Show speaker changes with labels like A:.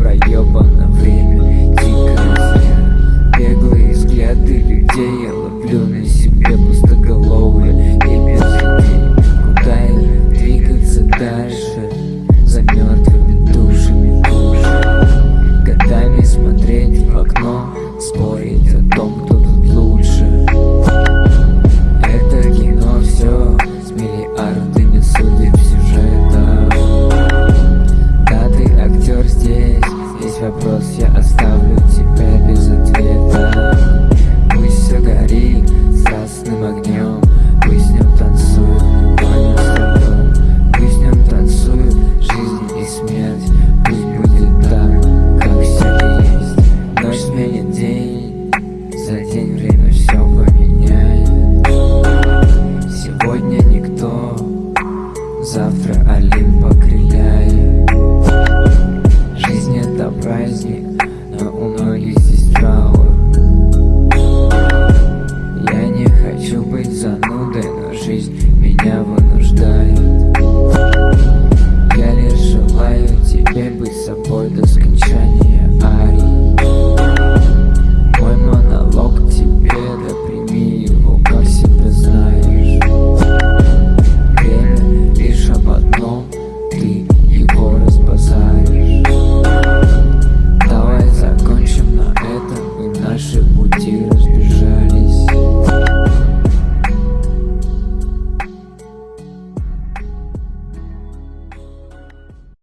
A: проебано время. Дикость, беглые взгляды людей. за день время все поменяет Сегодня никто, завтра Олимп покриляет Жизнь это праздник, но у многих здесь траур Я не хочу быть занудой, но жизнь меня вынуждает. разбазаришь